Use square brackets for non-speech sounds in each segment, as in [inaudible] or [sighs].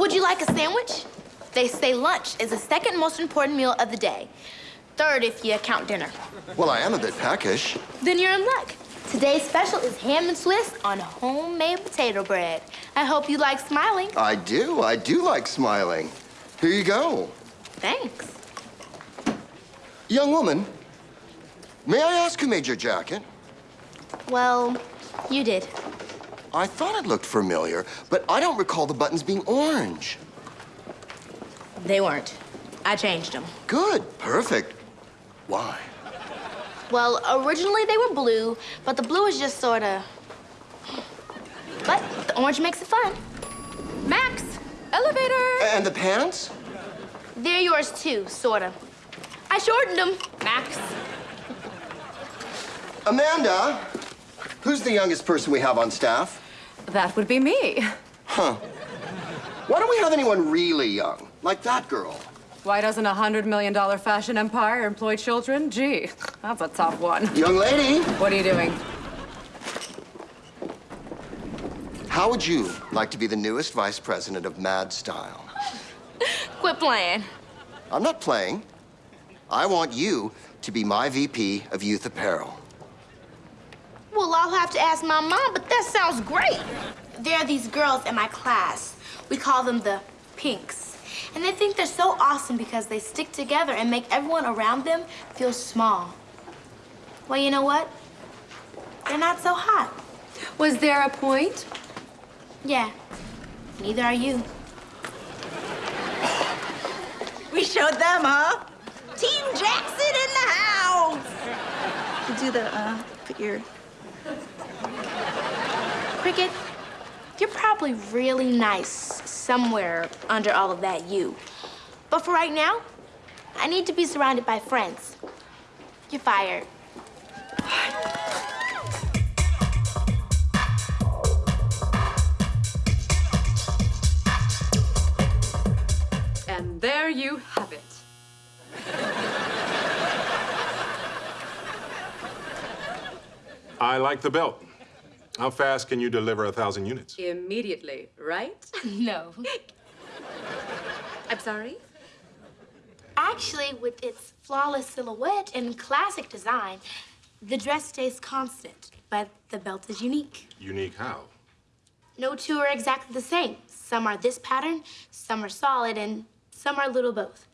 Would you like a sandwich? They say lunch is the second most important meal of the day. Third if you count dinner. Well, I am a bit peckish. Then you're in luck. Today's special is ham and Swiss on homemade potato bread. I hope you like smiling. I do. I do like smiling. Here you go. Thanks. Young woman, may I ask who made your jacket? Well, you did. I thought it looked familiar, but I don't recall the buttons being orange. They weren't. I changed them. Good. Perfect. Why? Well, originally they were blue, but the blue is just sort of... But the orange makes it fun. Max, elevator. And the pants? They're yours too, sort of. I shortened them, Max. Amanda, who's the youngest person we have on staff? That would be me. Huh. Why don't we have anyone really young, like that girl? Why doesn't a hundred million dollar fashion empire employ children? Gee, that's a tough one. Young lady, What are you doing? how would you like to be the newest vice president of Mad Style? [laughs] Quit playing. I'm not playing. I want you to be my VP of Youth Apparel. Well, I'll have to ask my mom, but that sounds great. There are these girls in my class. We call them the Pinks. And they think they're so awesome because they stick together and make everyone around them feel small. Well, you know what? They're not so hot. Was there a point? Yeah, neither are you. We showed them, huh? Team Jackson in the house. You do the, uh, put your... Cricket, you're probably really nice somewhere under all of that you. But for right now, I need to be surrounded by friends. You're fired. And there you have it. I like the belt. How fast can you deliver a thousand units? Immediately, right? [laughs] No. I'm sorry? Actually, with its flawless silhouette and classic design, the dress stays constant, but the belt is unique. Unique how? No two are exactly the same. Some are this pattern, some are solid, and some are a little both.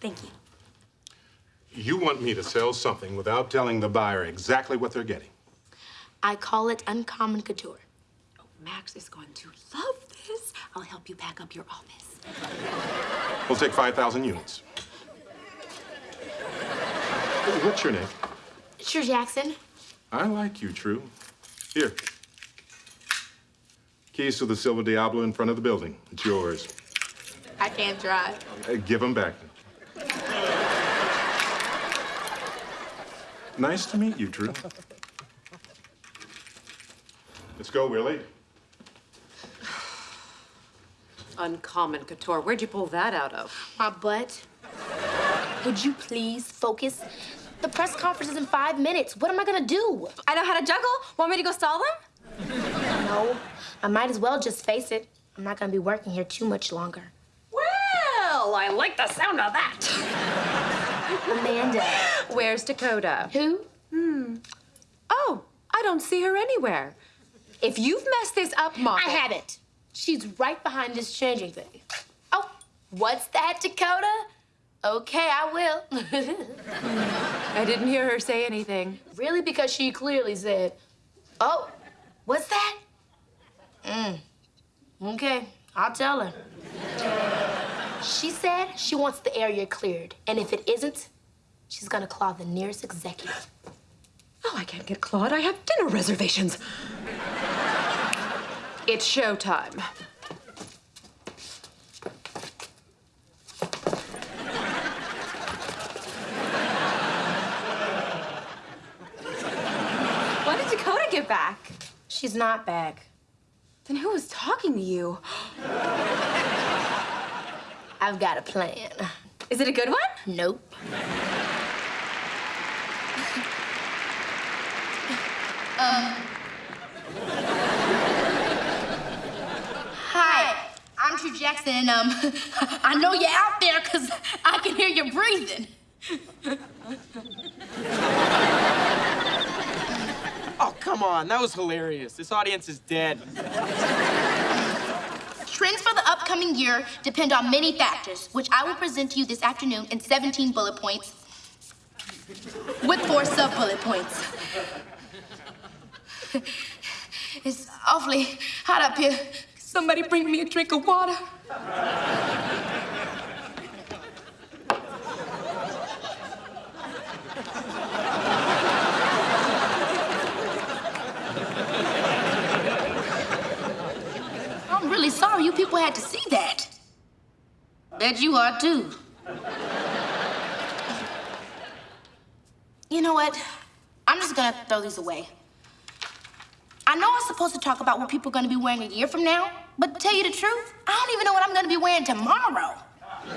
Thank you. You want me to sell something without telling the buyer exactly what they're getting. I call it uncommon couture. Oh, Max is going to love this. I'll help you pack up your office. We'll take 5,000 units. What's your name? True, Jackson. I like you, True. Here. Keys to the Silver Diablo in front of the building. It's yours. I can't drive. Uh, give them back. Nice to meet you, True. Let's go, Willie. [sighs] Uncommon couture. Where'd you pull that out of? My butt. Would you please focus? The press conference is in five minutes. What am I gonna do? I know how to juggle. Want me to go stall them? No, I might as well just face it. I'm not gonna be working here too much longer. Well, I like the sound of that. [laughs] Amanda. Where's Dakota? Who? Hmm. Oh, I don't see her anywhere. If you've messed this up, Mom. I haven't. She's right behind this changing thing. Oh, what's that, Dakota? Okay, I will. [laughs] I didn't hear her say anything. really? Because she clearly said, oh, what's that? Mm. Okay, I'll tell her. She said she wants the area cleared, and if it isn't, she's gonna claw the nearest executive. Oh, I can't get clawed. I have dinner reservations. It's showtime. Why did Dakota get back? She's not back. Then who was talking to you? I've got a plan. Is it a good one? Nope. [laughs] Hi, I'm True Jackson, and um, [laughs] I know you're out there because I can hear you breathing. [laughs] Oh, come on. That was hilarious. This audience is dead. Trends for the upcoming year depend on many factors, which I will present to you this afternoon in 17 bullet points with four sub-bullet points. [laughs] It's awfully hot up here. Somebody bring me a drink of water. I'm really sorry you people had to see that. Bet you are too. You know what? I'm just gonna throw these away. I know I'm supposed to talk about what people are gonna be wearing a year from now, but to tell you the truth, I don't even know what I'm gonna be wearing tomorrow. [laughs]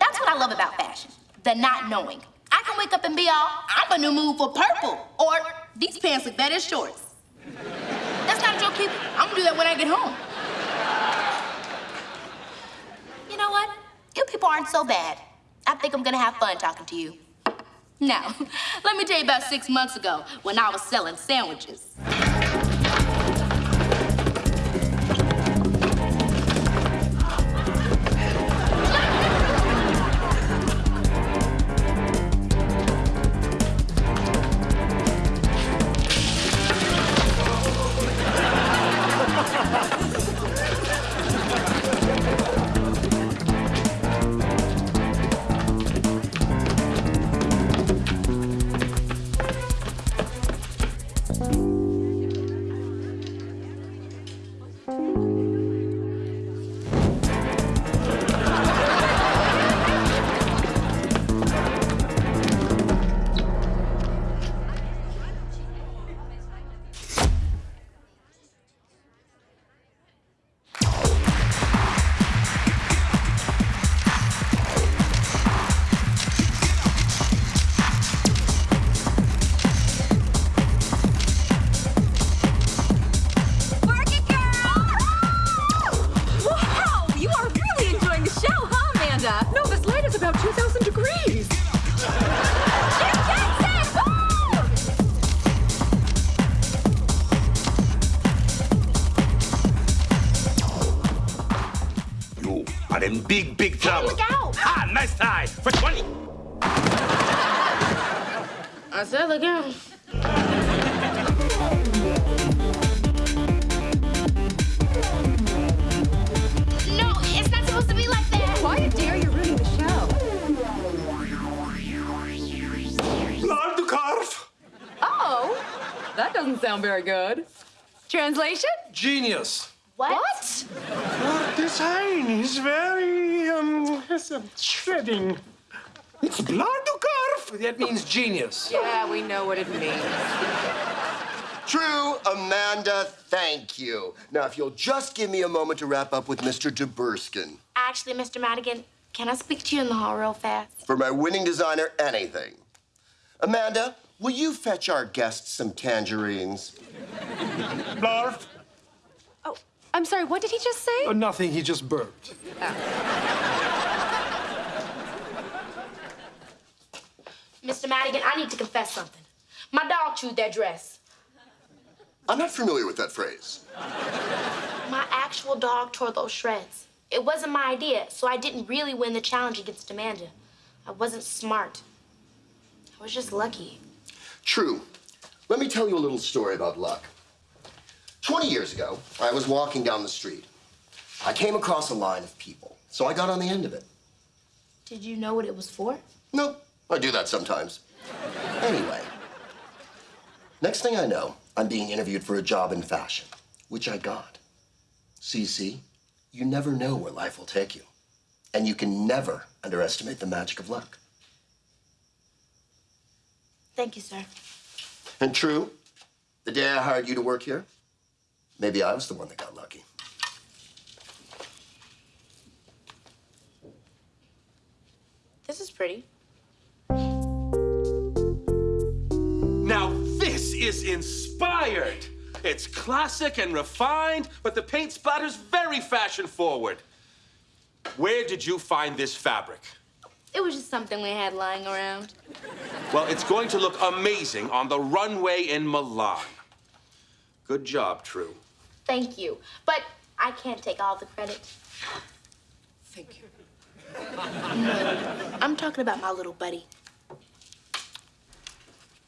That's what I love about fashion, the not knowing. I can wake up and be all, I'm a new move for purple, or these pants look better as shorts. That's not a joke, people. I'm gonna do that when I get home. You know what? You people aren't so bad. I think I'm gonna have fun talking to you. Now, [laughs] let me tell you about six months ago when I was selling sandwiches. Big, big trouble. look out. Ha! Nice tie for 20. I said look out. No, it's not supposed to be like that. Quiet, dear. You're ruining the show. Lard to carve. Oh, that doesn't sound very good. Translation? Genius. What? Design is very, um, shredding. It's blood to carve. That means genius. Yeah, we know what it means. True, Amanda, thank you. Now, if you'll just give me a moment to wrap up with Mr. Duberskin. Actually, Mr. Madigan, can I speak to you in the hall real fast? For my winning designer, anything. Amanda, will you fetch our guests some tangerines? Blarf. Oh, I'm sorry. What did he just say? Oh, nothing. He just burped. Mr. Madigan, I need to confess something. My dog chewed that dress. I'm not familiar with that phrase. My actual dog tore those shreds. It wasn't my idea, so I didn't really win the challenge against Amanda. I wasn't smart. I was just lucky. True. Let me tell you a little story about luck. 20 years ago, I was walking down the street. I came across a line of people, so I got on the end of it. Did you know what it was for? No, I do that sometimes. Anyway, next thing I know, I'm being interviewed for a job in fashion, which I got. So you see, you never know where life will take you. And you can never underestimate the magic of luck. Thank you, sir. And true, the day I hired you to work here, maybe I was the one that got lucky. This is pretty. Is inspired. It's classic and refined, but the paint splatter's very fashion forward. Where did you find this fabric? It was just something we had lying around. Well, it's going to look amazing on the runway in Milan. Good job, True. Thank you. But I can't take all the credit. Thank you. [laughs] I'm talking about my little buddy.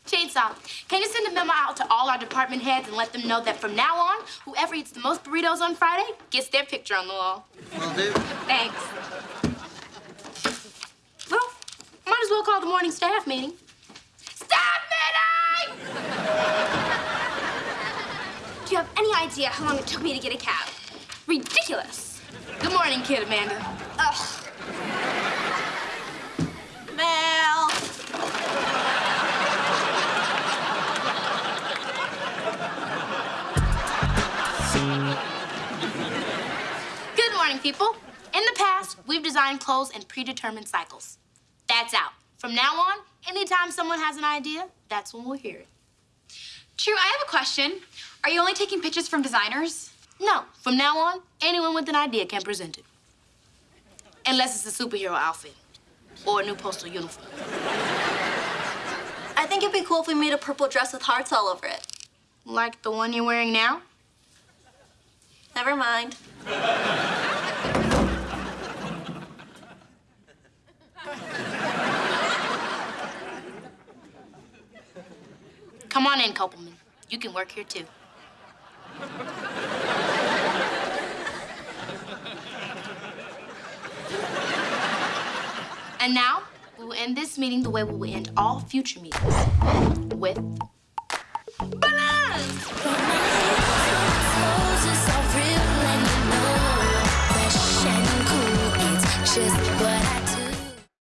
Chainsaw, can you send a memo out to all our department heads and let them know that from now on, whoever eats the most burritos on Friday gets their picture on the wall? Will do. Thanks. Well, might as well call the morning staff meeting. Staff meeting! Do you have any idea how long it took me to get a cab? Ridiculous. Good morning, kid Amanda. Ugh. Good morning, people. In the past, we've designed clothes in predetermined cycles. That's out. From now on, anytime someone has an idea, that's when we'll hear it. True, I have a question. Are you only taking pictures from designers? No, from now on, anyone with an idea can present it. Unless it's a superhero outfit or a new postal uniform. I think it'd be cool if we made a purple dress with hearts all over it. Like the one you're wearing now? Never mind. Come on in, Copelman. You can work here too. And now, we will end this meeting the way we will end all future meetings. With